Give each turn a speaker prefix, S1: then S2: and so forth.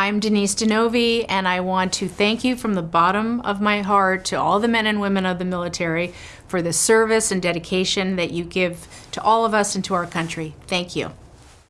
S1: I'm Denise DeNovi, and I want to thank you from the bottom of my heart to all the men and women of the military for the service and dedication that you give to all of us and to our country. Thank you.